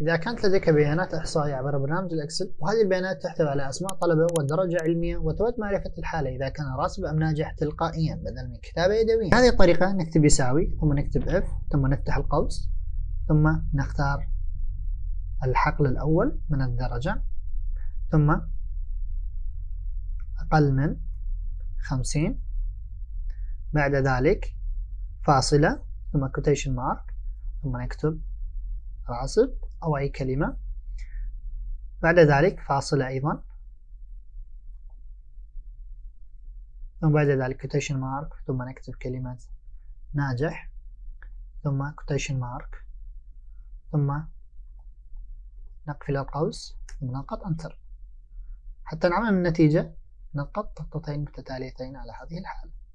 إذا كانت لديك بيانات إحصائية عبر برنامج الإكسل وهذه البيانات تحتوي على أسماء طلبة والدرجة علمية وتود معرفة الحالة إذا كان راسب أم ناجح تلقائيا بدل من كتابة يدوية. هذه الطريقة نكتب يساوي ثم نكتب اف ثم نفتح القوس ثم نختار الحقل الأول من الدرجة ثم أقل من خمسين بعد ذلك فاصلة ثم quotation mark ثم نكتب راسب. أو أي كلمة. بعد ذلك فاصلة أيضا. ثم بعد ذلك quotation mark ثم نكتب كلمة ناجح. ثم quotation mark ثم نقفل القوس ثم نضغط انتر حتى نعمل النتيجة نضغط ضغطتين متتاليتين على هذه الحالة.